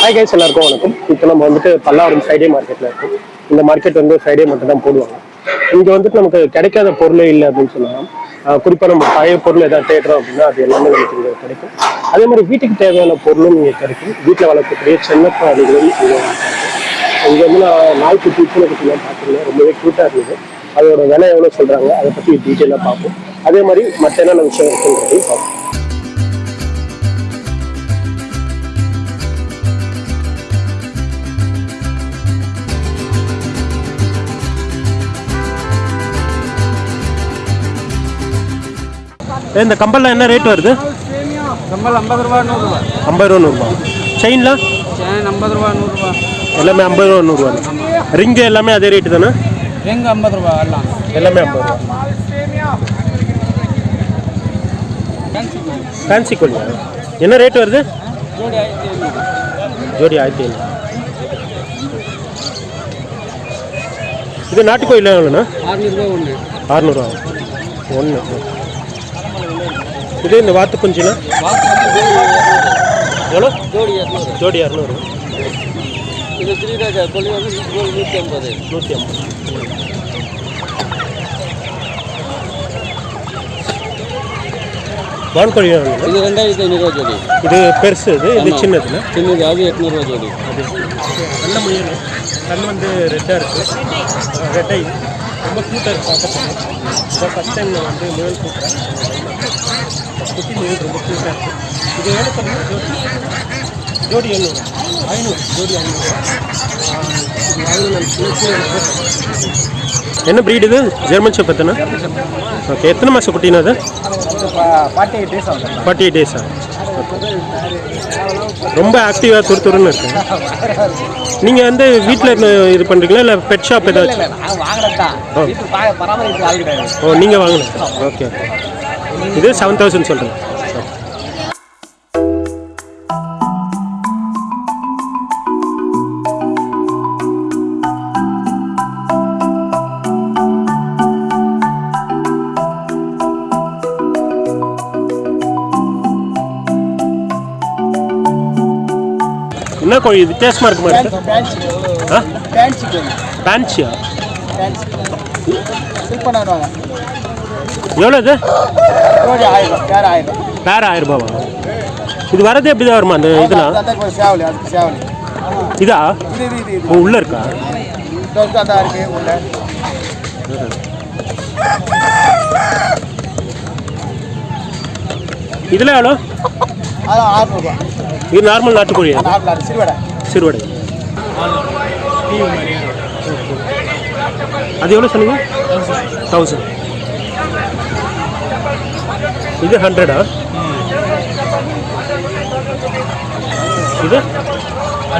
Hi guys எல்லாருக்கும் வணக்கம். இப்போ நம்ம வந்துட்டு பல்லாவரம் ஃப்ரைடே மார்க்கெட்டில் இருக்கும். இந்த மார்க்கெட் வந்து ஃப்ரைடே மட்டும் தான் போடுவாங்க. இங்கே வந்துட்டு நமக்கு கிடைக்காத பொருளே இல்லை அப்படின்னு சொல்லலாம் குறிப்பாக நம்ம பழைய பொருள் ஏதாவது தேடுறோம் அப்படின்னா அது எல்லாமே நமக்கு இங்கே கிடைக்கும். அதே மாதிரி வீட்டுக்கு தேவையான பொருளும் இங்கே கிடைக்கும். வீட்டில் வளர்க்கக்கூடிய சின்ன பிராணிகளும் இங்கே இங்கே வந்து நான் நாய்க்குட்டி பூனைக்குட்டிலாம் பார்த்தீங்கன்னா ரொம்பவே க்யூட்டாக இருந்தது. அதோட விலை எவ்வளோ சொல்கிறாங்க அதை பற்றி டீட்டெயிலாக பார்ப்போம். அதே மாதிரி மற்ற என்னென்ன விஷயம் இருக்குன்றதையும் பார்ப்போம். இந்த கம்பல்லாம் என்ன ரேட் வருது? கம்பல் ஐம்பது ரூபா நூறுரூவா ஐம்பது ரூபா நூறுபா செயின்லாம் சேன் ஐம்பது ரூபா நூறுரூவா எல்லாமே ஐம்பது ரூபா நூறுரூவா ரிங்கு எல்லாமே அதே ரேட்டு தானே? எங்க ஐம்பது ரூபா எல்லாம். எல்லாமே ஐம்பது ரூபா. ஃபேன்சி கோழியா என்ன ரேட் வருது? ஜோடி ஆயிரத்தி ஐநூறு. இது நாட்டுக்கோயில் எவ்வளோண்ணா? அறுநூறுபா ஒன்று. அறநூறுவா ஒன்று இது இந்த வாத்து குஞ்சுனா? எவ்வளோ? ஜோடி இரநூறு இரநூறு இது ஸ்ரீராஜா கொல்லி வந்து நூறு நூற்றி ஐம்பது. நூற்றி ஐம்பது. வான்கோழி இது. ரெண்டாயிரத்தி ஐநூறுரூவா ஜோடி. இது பெருசு இது இது ஆமா. சின்னதுல சின்னது அது எட்நூறுவா ஜோடி. அது நல்ல முயல். கண் வந்து ரெட்டாக இருக்குது ரெட்டை. ரொம்ப க்யூட்டாக இருக்கு பார்க்கறதுக்கு. இப்போ ஃபஸ்ட் டைம் நான் வந்து முயல் கூட்டுறேன் குட்டி முயல் ரொம்ப க்யூட்டாக இருக்குது இது எவ்வளோ பண்ணுங்க ஜோடி? ஜோடி எழுநூறு ஐநூறு. ஜோடி ஐநூறு. இது வாங்கி நான் சின்ன என்ன ப்ரீட் இது? ஜெர்மன் ஷெப் எத்தனை ஓகே எத்தனை மாதம் குட்டினா அது? ஃபார்ட்டி எயிட் டேஸ் ஆகும் ஃபார்ட்டி எயிட் டேஸா ரொம்ப ஆக்டிவாக துரு துருன்னு இருக்கு. நீங்கள் வந்து வீட்டில் இது பண்ணுறீங்களா இல்லை பெட் ஷாப் ஏதாச்சும்? ஓ. நீங்கள் வாங்கினது. ஓகே இது செவன் தௌசண்ட் சொல்கிறேன் என்ன கோழி வித்தியாசமாக இருக்கு. மாதிரி. ஆ? பேன்சி கோழி. பேன்ச்சியா பேன்சி ஃபில் பண்ணாடுவாங்க எவ்வளோ இது? வேற ஆயிரம். ரூபாவா? இது வரது எப்படி தான் வருமா அந்த இதெல்லாம்? இதா? உள்ளே இருக்கா? இதில் எவ்வளோ அதான் ஆறுநூறுவா இது நார்மல் நாட்டுக்கோழியா நாட்டில் அது சிறுவடை. சிறுவடை. அது எவ்வளோ சொன்னீங்க? தௌசண்ட் இது ஹண்ட்ரடா இது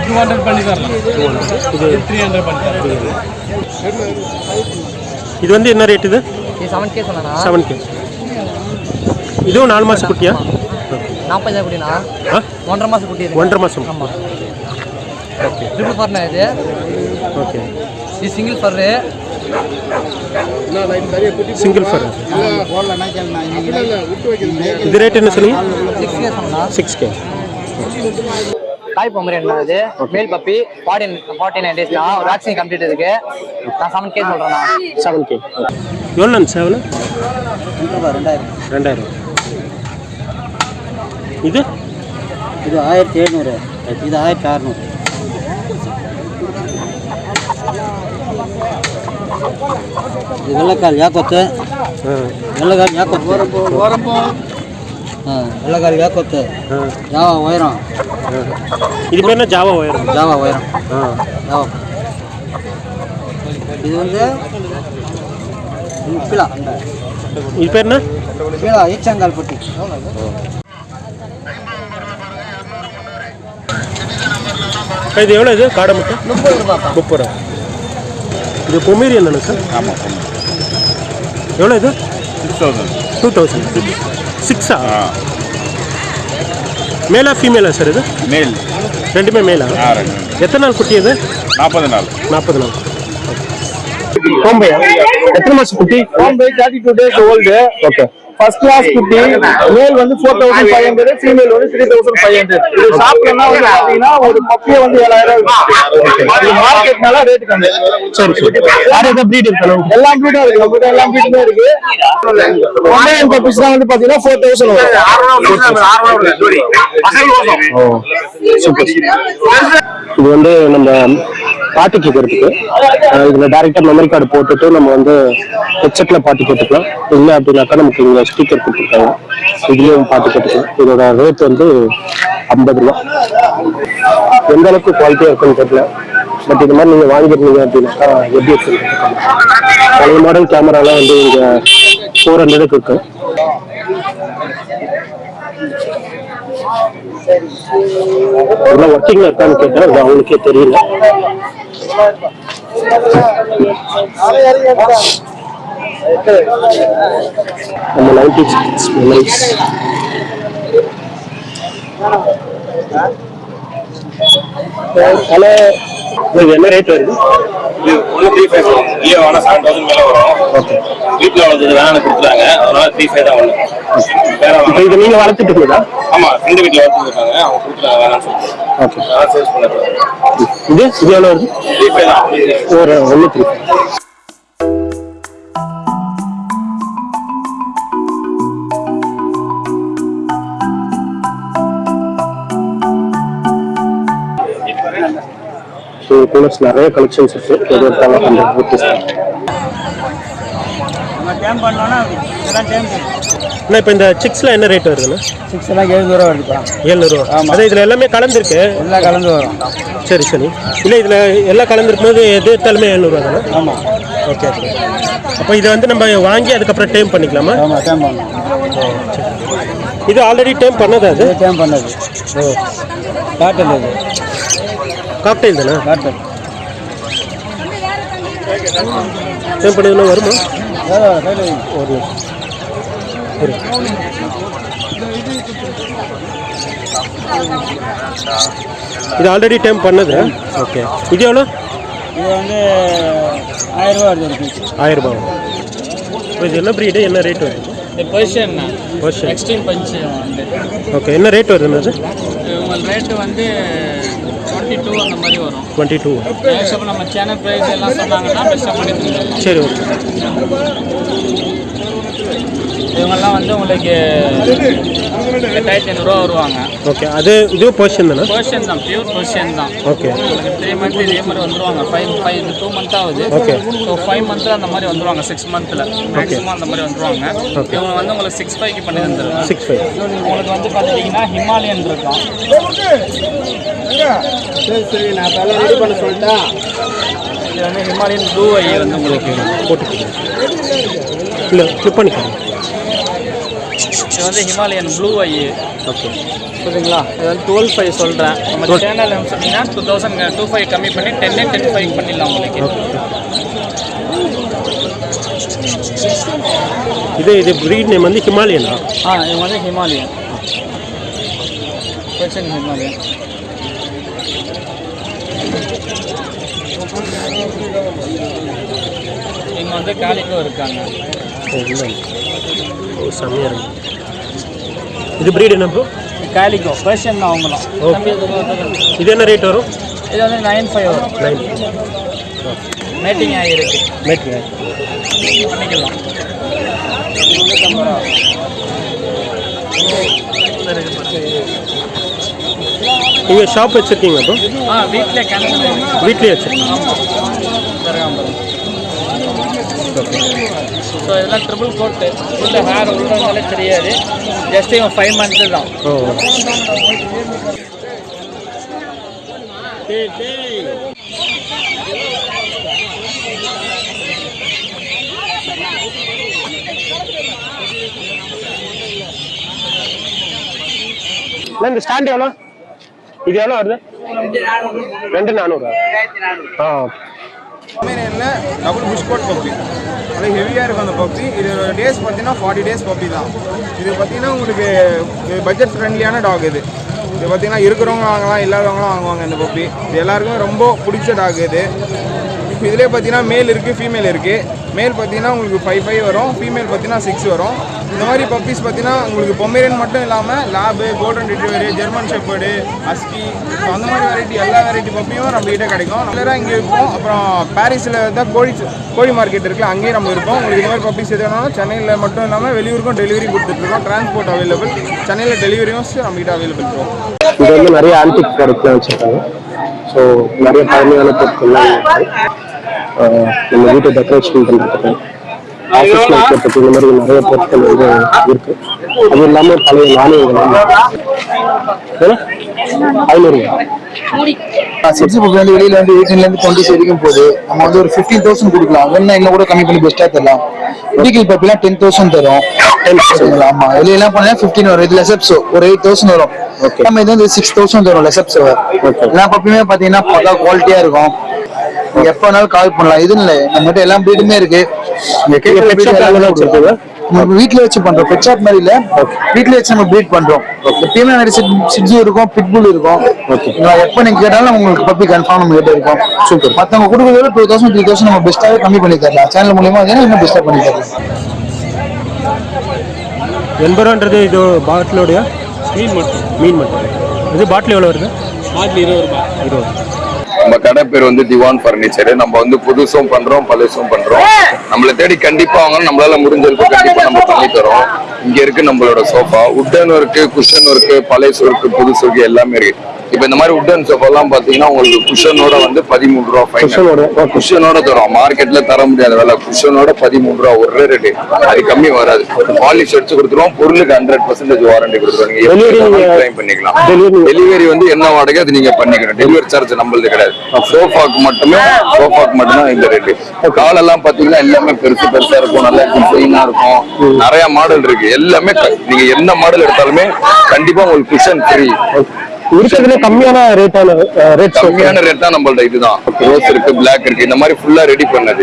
டூ ஹண்ட்ரட் பண்ணி தரலாம் இது? த்ரீ ஹண்ட்ரட் பண்ணி தரலாம் இது வந்து என்ன ரேட் இது? இது செவன் கே சொன்னா செவன் கே இதுவும் நாலு மாதம் குட்டியா? நாற்பது குட்டினா ஒன்றரை மாதம் குட்டி ஒன்றரை மாதம் ஆமாம் ஓகே. ட்ரிபிள் ஃபர்னா இது. ஓகே. இது சிங்கிள் ஃபர்ரு சிங்கிள் ஃபர் இது ரேட் என்ன சொன்னீங்க? சிக்ஸ் கே சிக்ஸ் கே தாய் பொம்மரி என்ன இது. Male puppy forty forty nine days தான் ஒரு வேக்சின் கம்ப்ளீட் இருக்கு நான் செவன் கே சொல்கிறேண்ணா செவன் கே எவ்வளோ செவன் ரெண்டாயிரம். ரெண்டாயிரம். இது? இது ஆயிரத்தி எழுநூறு. இது ஆயிரத்தி அறநூறு. இது வெள்ளைக்கால் யாக்கொத்து. வெள்ளைக்கால் யாக்கொத்து. ஓரம்போ ஆ வெள்ளைக்கால் யாக்கொத்து. ஜாவா உயரம். இது பேர் என்ன? ஜாவா ஒயரம் ஜாவா உயரம். ஜாவா. இது வந்து பிலா இது பேர் என்ன? பிலா ஈச்சங்கால் பட்டி. இது எவ்வளோ இது? காடை முட்டை? முப்பது ரூபாப்பா முப்பது ரூபா. இது பொமேரியன் தானே சார்? ஆமாம் எவ்வளோ இது? சிக்ஸ் தௌசண்ட் டூ தௌசண்ட் சிக்ஸா ஆ? மேலா ஃபீமேலா சார் இது? மேல் ரெண்டுமே மேலா ஆ? ரெண்டு எத்தனை நாள் குட்டி இது? நாற்பது நாள். நாற்பது நாள். கோம்பையா? எத்தனை மாசம் குட்டி? Thirty two days old okay first class குட்டி மேல் வந்து four thousand five hundred female வந்து த்ரீ தௌசண்ட் ஃபைவ் ஹண்ட்ரட் இது ஷாப்லன்னா வந்து பாத்தீங்கன்னா ஒரு பப்பியை வந்து ஏழாயிரம் ரூபாய் மார்க்கெட்னால ரேட் கம்மி சரி சரி. வேற ஏதாவது breed இருக்கணும் எல்லா பீடும் இருக்கு. நம்மகிட்ட எல்லா பீடுமே இருக்கு. ஒன்லைன் பப்பீஸ் தான் வந்து பாத்தீங்கன்னா ஃபோர் தௌசண்ட் சூப்பர் இது வந்து நம்ம பாட்டு கேட்கறதுக்கு இதுல டைரக்டா மெமரி கார்டு போட்டுட்டு நம்ம வந்து ஹெட்செட்ல பாட்டு கேட்டுக்கலாம். இல்ல அப்படின்னாக்கா நமக்கு இங்க ஸ்பீக்கர் கொடுத்துருக்காங்க. இதுலேயும் பாட்டு கேட்டுக்கலாம். இதோட ரேட் வந்து ஐம்பது ரூபா. எந்த அளவுக்கு குவாலிட்டியாக இருக்குன்னு தெரியல. பட் இது மாதிரி நீங்கள் வாங்கிருந்தீங்க அப்படின்னாக்கா எப்படி இருக்குன்னு பழைய மாடல் கேமராலாம் வந்து இங்கே ஃபோர் ஹண்ட்ரடுக்கு இருக்கு இதெல்லாம் ஒர்க்கிங்ல இருக்கான்னு கேட்டேன் அது அவங்களுக்கே தெரியல. நம்ம நைன்டி சிக்ஸ் மெமரிஸ் ஹலோ. இது என்ன ரேட் வருது? ஒன்று த்ரீ ஃபைவ் வரும். லியோ ஆனால் செவன் தௌசண்ட் மேலே வரும். ஓகே வீட்டில் வளர்த்தது வேணாம்னு கொடுத்துட்டாங்க. அதனால த்ரீ ஃபைவ் தான் ஒன்று இப்போ இது வளர்த்துட்டு இருக்கீங்களா ஆமாம் ஃப்ரெண்டு வீட்டில் வளர்த்துருக்காங்க அவங்க கொடுத்துட்டாங்க வேணாம்னு சொல்லிட்டு. ஓகே அதனால சேல்ஸ் பண்ணது இது? இது எவ்வளோ வருது? த்ரீ ஃபைவ் தான். ஒரு ஒன்று த்ரீ ஸோ கூலர்ஸ் நிறைய கலெக்ஷன்ஸ் இருக்கு. எது எடுத்தாலும் ஹண்ட்ரட் ருபீஸ் அண்ணா இப்போ இந்த சிக்ஸ்ல என்ன ரேட் வருதுண்ணா சிக்ஸ் எல்லாம் எழுநூறு ரூபா வருதுப்பா. ஏழ்நூறுவா அதான் இதில் எல்லாமே கலந்துருக்கு. எல்லாம் கலந்து வரும். சரி சரி. இல்லை இதில் எல்லாம் கலந்துருக்கும் போது எது எடுத்தாலுமே தானே? ஆமாம் ஓகே ஓகே. அப்போ இதை வந்து நம்ம வாங்கி அதுக்கப்புறம் டைம் பண்ணிக்கலாமா? ஆமாம் டைம் பண்ணலாம். இது ஆல்ரெடி டைம் பண்ணதா அது? டைம் பண்ணது. ஓ. காட்டல் இது காக்டெயில் தானே டைம் பண்ணதுன்னா வருமா? ஒரு. இது ஆல்ரெடி டைம் பண்ணது. ஓகே இது எவ்வளோ? இது வந்து ஆயிரம் ரூபா வருது இப்போ இது என்ன ப்ரீடு என்ன ரேட் வருது? பொசிஷன். எக்ஸ்ட்ரீம் பஞ்சு ஓகே என்ன ரேட் வருதுன்னு ரேட்டு வந்து டுவெண்ட்டி டூ அந்த மாதிரி வரும். டுவெண்ட்டி டூ மேக்ஸிமம் நம்ம சேனல் ப்ரைஸ் எல்லாம் சொன்னாங்கன்னா பெஸ்ட்டாக பண்ணி தந்துடலாம் சரி ஓகே. இவங்கெல்லாம் வந்து உங்களுக்கு எட்டாயிரத்தி ஐநூறுரூவா வருவாங்க. ஓகே அது இதுவும் பொசிஷன் தானே? பொசிஷன் தான் பியூர் பொசிஷன் தான். ஓகே. த்ரீ மந்த் இதே மாதிரி வந்துருவாங்க. ஃபைவ் ஃபைவ் இது டூ மந்த் ஆகுது. Okay. ஸோ ஃபைவ் மந்த்தில் அந்த மாதிரி வந்துருவாங்க சிக்ஸ் மந்த்தில் மேக்ஸிமம் அந்த மாதிரி வந்துருவாங்க. இவங்க வந்து உங்களுக்கு சிக்ஸ் ஃபைவ்க்கு பண்ணி தந்துருவாங்க. சிக்ஸ் ஃபைவ் உங்களுக்கு வந்து பார்த்துட்டிங்கன்னா ஹிமாலயன் இருக்கும். சரி சரி நான் எல்லாம் ரெடி பண்ண சொல்லிட்டேன் இது வந்து ஹிமாலயன் ப்ளூ ஐ வந்து உங்களுக்கு போட்டுக்கோங்க. இல்லை கிளிக் பண்ணிக்கோங்க. இது வந்து ஹிமாலயன் ப்ளூ ஐ ஓகே புரியுதுங்களா இது வந்து டுவெல் ஃபைவ் சொல்கிறேன் நம்ம சேனல் சொன்னீங்கன்னா டூ தௌசண்ட் டூ ஃபைவ் கம்மி பண்ணி டென் டென் ஃபைவ் பண்ணிடலாம் உங்களுக்கு. இது இது ப்ரீட் நேம் வந்து ஹிமாலயனா? ஆ இவங்க வந்து ஹிமாலயன். ஹிமாலயன். இங்கே வந்து காலிக்கோ இருக்காங்க. செம்மையாக இருக்கு. இது ப்ரீட் என்ன ப்ரோ காலிக்கோ பர்ஷியன் தான் அவங்களும் ஓ. தம்பி, இது வந்து- இது என்ன ரேட் வரும் இது வந்து நைன் ஃபைவ் வரும் நைன் மேட்டிங் ஆகிருக்கு மேட் பண்ணிக்கலாம் நீங்கள் ஷாப் வச்சுருக்கீங்க ப்ரோ ஆ வீட்டிலே கிணறு வீட்லேயே வச்சுருக்கீங்க ஸோ இதெல்லாம் ட்ரிபிள் கோட்டு உள்ள ஹேர் உள்ளதாலே தெரியாது. ஜஸ்ட் இவன் ஃபைவ் மந்த்து தான். இந்த ஸ்டாண்ட் எவ்வளோ? இது எவ்வளோ வருது? ரெண்டு நானூறு? ஆ. என்ன டபுள் புஷ் கோட் பப்பி அது ஹெவியாக இருக்கும் அந்த பப்ஜி. இது டேஸ் பார்த்தீங்கன்னா ஃபார்ட்டி டேஸ் பப்ஜி தான். இது பார்த்தீங்கன்னா உங்களுக்கு பட்ஜெட் ஃப்ரெண்ட்லியான டாக் இது. இது பார்த்தீங்கன்னா இருக்கிறவங்க வாங்கலாம் இல்லாதவங்களும் வாங்குவாங்க இந்த பப்பி இது எல்லாருக்குமே ரொம்ப பிடிச்ச டாக் இது. இதுலேயே பார்த்தீங்கன்னா மேல் இருக்குது ஃபீமேல் இருக்குது மேல் பார்த்தீங்கன்னா உங்களுக்கு ஃபைவ் ஃபைவ் வரும் ஃபீமேல் பார்த்தீங்கன்னா சிக்ஸ் வரும். இந்த மாதிரி பப்பீஸ் பார்த்தீங்கன்னா உங்களுக்கு பொமேரியன் மட்டும் இல்லாமல் lab golden retriever German shepherd husky so அந்த மாதிரி வெரைட்டி எல்லா வெரைட்டி பப்பியும் நம்மகிட்ட கிடைக்கும். ரெகுலராக இங்கே இருக்கும். அப்புறம் பாரிஸில் தான் கோழி கோழி மார்க்கெட் இருக்குல்ல அங்கேயும் நம்ம இருப்போம். உங்களுக்கு இந்த மாதிரி பப்பீஸ் எது வேணாலும் சென்னையில் மட்டும் இல்லாமல் வெளியூருக்கும் டெலிவரி கொடுத்துட்ருக்கோம் டிரான்ஸ்போர்ட் அவைலபிள் சென்னையில் டெலிவரியும் நம்மகிட்ட அவைலபிள் இருக்கும் இது வந்து நிறைய ஆன்டிக் ப்ராடக்ட்லாம் வச்சுருக்காங்க. ஸோ நிறைய பழமையான பொருட்கள்லாம் நம்ம வீட்டை டெக்கரேஷன் பண்ணுறதுக்கு ஆஃபீஸ் வைக்கிறதுக்கு இந்த மாதிரி நிறைய பொருட்கள் வந்து இருக்கு. அது இல்லாமல் பழைய நாணயங்கள் ஐநூறு சிக்ஸ் புக் வந்து வெளியில வந்து எயிட்டீன்ல இருந்து டுவெண்ட்டி வரைக்கும் போகுது நம்ம வந்து ஒரு ஃபிஃப்டீன் தௌசண்ட் கொடுக்கலாம். வேணா இன்னும் கூட கம்மி பண்ணி பெஸ்டா தரலாம். மெடிக்கல் பப்பிலாம் டென் தௌசண்ட் தரும். ஆமா. வெளியெல்லாம் போனா ஃபிஃப்டீன் வரும். இது லெசப்ஸ் ஒரு எயிட் தௌசண்ட் வரும். நம்ம இது வந்து சிக்ஸ் தௌசண்ட் வரும் லெசப்ஸ் எல்லா பப்பியுமே பாத்தீங்கன்னா பக்கா குவாலிட்டியா இருக்கும். எப்ப வேணாலும் கால் பண்ணலாம். இது இல்லை நம்மகிட்ட எல்லா breed-உமே இருக்கு. வீட்ல வச்சு பண்றோம். பெட் ஷாப் மாதிரி இல்ல. வீட்ல வச்சு நம்ம ப்ரீட் பண்றோம். எப்பயுமே நிறைய சிட்ஜு இருக்கும் பிட்புல் இருக்கும். எப்ப நீங்க கேட்டாலும் உங்களுக்கு பப்பி கன்ஃபார்ம் நம்ம கிட்ட இருக்கும். சூப்பர் மத்தவங்க கொடுக்கறத டூ தௌசண்ட் த்ரீ தௌசண்ட் நம்ம பெஸ்ட்டாவே கம்மி பண்ணி தரலாம். சேனல் மூலியமா இன்னும் பெஸ்ட்டா பண்ணி தரலாம். எண்பது ரூபான்றது இது பாட்டிலோடைய மீன் மட்டும். மீன் மட்டும். இது பாட்டில் எவ்வளோ வருது? பாட்டில் இருபது ரூபாய். இருபது. நம்ம கடை பேர் வந்து திவான் ஃபர்னிச்சர் நம்ம வந்து புதுசும் பண்றோம் பழசும் பண்றோம். நம்மளை தேடி கண்டிப்பா வாங்க நம்மளால முடிஞ்ச அளவுக்கு கண்டிப்பா நம்ம பண்ணி தரோம் இங்க இருக்கு நம்மளோட சோஃபா உட்டன் இருக்கு குஷன் இருக்கு பழைசு இருக்கு புதுசு இருக்கு எல்லாமே இருக்கு. இப்ப இந்த மாதிரி உட்டன் சோஃபா எல்லாம் பாத்தீங்கன்னா உங்களுக்கு குஷனோட வந்து பதிமூணு ரூபா ஃபைனல் குஷனோட தரோம். மார்க்கெட்ல தர முடியாத விலை. குஷனோட பதிமூணு ரூபா ஒரு ரேட்டு அது கம்மி வராது. பாலிஷ் அடிச்சு கொடுத்துருவோம். பொருளுக்கு ஹண்ட்ரட் பர்சன்டேஜ் வாரண்டி கொடுத்துருவோம். claim பண்ணிக்கலாம். Delivery. டெலிவரி வந்து என்ன வாடகை அது நீங்க பண்ணிக்கணும். டெலிவரி சார்ஜ் நம்மளது கிடையாது. சோஃபாக்கு மட்டுமே சோஃபாக்கு மட்டும்தான் இந்த ரேட்டு காலெல்லாம் பாத்தீங்கன்னா எல்லாமே பெருசு பெருசா இருக்கும். நல்ல டிசைனா இருக்கும். நிறைய மாடல் இருக்கு. எல்லாமே நீங்க என்ன மாடல் எடுத்தாலுமே கண்டிப்பா உங்களுக்கு குஷன் ஃப்ரீ இருக்கிறதுல கம்மியான ரேட்டான ரேட் கம்மியான ரேட் தான் நம்மள்ட்ட இதுதான். ரோஸ் இருக்கு பிளாக் இருக்கு இந்த மாதிரி ஃபுல்லா ரெடி பண்ணது.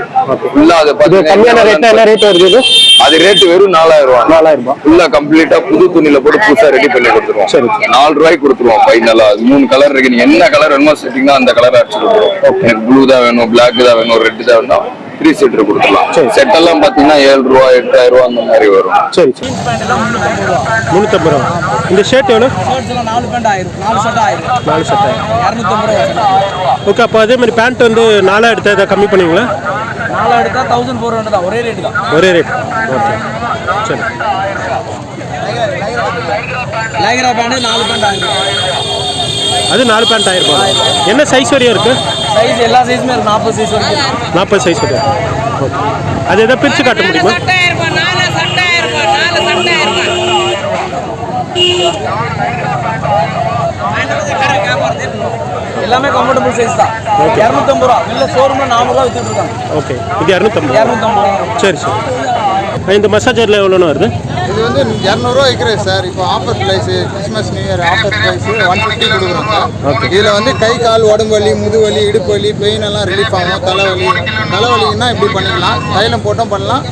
ஃபுல்லா அதை கம்மியான ரேட் என்ன ரேட் வருது அது ரேட் வெறும் நாலாயிரம் ரூபாய். நாலாயிரம் ரூபாய். ஃபுல்லா கம்ப்ளீட்டா புது துணியில போட்டு புதுசா ரெடி பண்ணி சரி. கொடுத்துருவோம். நாலு ரூபாய்க்கு கொடுத்துருவோம் ஃபைனலா மூணு கலர் இருக்கு. நீங்க என்ன கலர் வேணுமோ செட்டிங்கன்னா அந்த கலர் அடிச்சு கொடுத்துருவோம். எனக்கு ப்ளூ தான் வேணும் பிளாக் தான் வேணும் ரெட் தான் வேணும் த்ரீ சீட்டர் கொடுத்துடலாம். செட் எல்லாம் பாத்தீங்கன்னா ஏழு ரூபா எட்டாயிரம் ரூபா அந்த மாதிரி வரும். சரி சரி. முந்நூற்றம்பது ரூபா. இந்த ஷர்ட் எவ்வளோ நாலு பேண்ட் ஆயிரம். நாலு ஷர்ட் ஆயிரம். நாலு ஷர்ட் ஆயிரம். இரநூத்தம்பது ரூபா ஓகே அப்போ அதே மாதிரி பேண்ட் வந்து நாலாக எடுத்தால் இதை கம்மி பண்ணுவீங்களா? நாலு எடுத்தா தௌசண்ட் ஃபோர் ஹண்ட்ரட் தான். ஒரே ரேட் தான். ஒரே ரேட் ஓகே சரி. லைக்ரா பேண்ட் நாலு பேண்ட் ஆயிரம். அது நாலு பேண்ட் ஆயிரம் என்ன சைஸ் வரையும் இருக்கு? சைஸ் எல்லா சைஸுமே இருக்கு. நாற்பது சைஸ் வரைக்கும் நாற்பது சைஸ் வரையும் ஓகே அது எதாவது பிரித்து காட்ட முடியுமா? எல்லாமே கம்ஃபர்டபுள் சைஸ் தான். இரநூத்தம்பது ரூபா. இல்ல ஷோரூம்ல நானூறுவா வித்துட்டு இருக்காங்க. ஓகே இது இரநூத்தம்பது இரநூத்தம்பது சரி சரி. இந்த மசாஜரில் எவ்வளோன்னு வருது? இது வந்து இரநூறுவா விற்கிறேன் சார். இப்போ offer price Christmas new year offer price one fifty கொடுக்குறோம் சார். இதில் வந்து கை கால் உடம்பு வலி முதுகு வலி இடுப்பு வலி பெயின் எல்லாம் ரிலீஃப் ஆகும். தலைவலி தலைவலின்னா இப்படி பண்ணிக்கலாம். தைலம் போட்டும் பண்ணலாம்.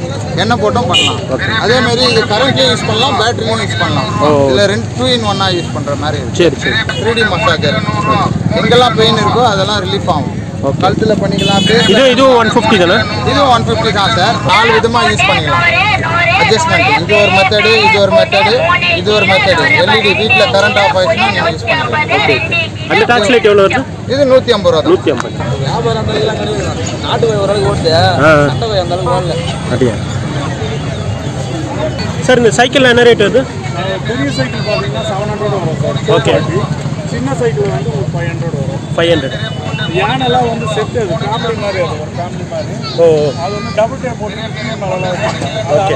எண்ணெய் போட்டும் பண்ணலாம். அதே மாதிரி இது கரண்ட்லேயும் யூஸ் பண்ணலாம். பேட்டரியும் யூஸ் பண்ணலாம். இதில் ரெண்டு டூ இன் ஒன்னாக யூஸ் பண்ணுற மாதிரி சரி சரி. த்ரீ டி மசாஜர் எங்கெல்லாம் பெயின் இருக்கோ அதெல்லாம் ரிலீஃப் ஆகும். கழுத்தில் பண்ணிக்கலாம். இது இதுவும் ஒன் ஃபிஃப்டி தானே? இதுவும் ஒன் ஃபிஃப்டி தான் சார் நாலு விதமாக யூஸ் பண்ணிக்கலாம். அட்ஜஸ்ட்மெண்ட் இது ஒரு மெத்தடு இது ஒரு மெத்தடு இது ஒரு மெத்தடு எல்இடி வீட்டில் கரண்ட் ஆஃப் ஆயிடுச்சுன்னா நீங்கள் யூஸ் பண்ணிக்கலாம். அந்த டார்ச் லைட் எவ்வளோ வருது? இது நூற்றி ஐம்பது ரூபா நூற்றி ஐம்பது. வியாபாரம் அந்த அளவுக்கு கிடையாது. நாட்டு போய் ஓரளவுக்கு ஓடுது. ஆ. சட்டை போய் அந்த அளவுக்கு ஓடல. அப்படியா? சார் இந்த சைக்கிள் என்ன ரேட் வருது? பெரிய சைக்கிள் பார்த்தீங்கன்னா செவன் ஹண்ட்ரட் வரும் சார் ஓகே சின்ன சைக்கிள் வந்து ஒரு ஃபைவ் ஹண்ட்ரட் வரும். ஃபைவ் ஹண்ட்ரட் யானைலாம் வந்து செட் அது ஃபேமிலி மாதிரி அது ஒரு ஃபேமிலி மாதிரி. ஓ. அது வந்து டபுள் டே போட்டு நல்லா ஓகே.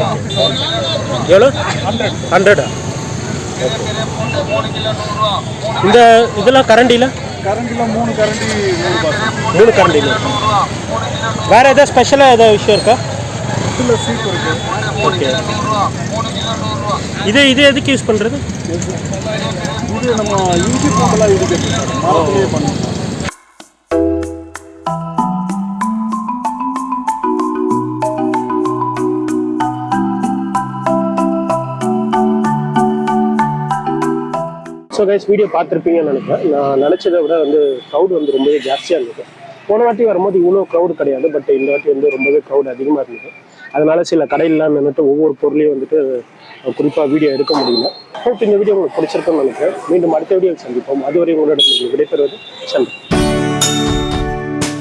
எவ்வளோ? ஹண்ட்ரடா இந்த இதெல்லாம் கரண்டியில்? கரண்டில் மூணு கரண்டி மூணு கரண்டியில். வேறு எதாவது ஸ்பெஷலாக ஏதாவது விஷயம் இருக்கா? சீப் இருக்கு. ஓகே. இது இது எதுக்கு யூஸ் பண்ணுறது இது நம்ம இஞ்சி பூண்டெல்லாம் இருக்குது சார் மரத்துலேயே பண்ணுவோம் ஸோ கைஸ் வீடியோ பார்த்துருப்பீங்கன்னு நினைக்கிறேன். நான் நினச்சதை விட வந்து க்ரௌட் வந்து ரொம்பவே ஜாஸ்தியாக இருந்தது. போன வாட்டி வரும்போது இவ்வளோ க்ரௌட் கிடையாது பட் இந்த வாட்டி வந்து ரொம்பவே க்ரௌட் அதிகமாக இருந்தது. அதனால் சில கடையிலாம் நின்றுட்டு ஒவ்வொரு பொருளையும் வந்துட்டு குறிப்பாக வீடியோ எடுக்க முடியல. ஹோப் இந்த வீடியோ உங்களுக்கு பிடிச்சிருக்கும்னு நினைக்கிறேன். மீண்டும் அடுத்த வீடியோ சந்திப்போம். அதுவரை உங்களிடம் விடைபெறுவது சந்திப்போம்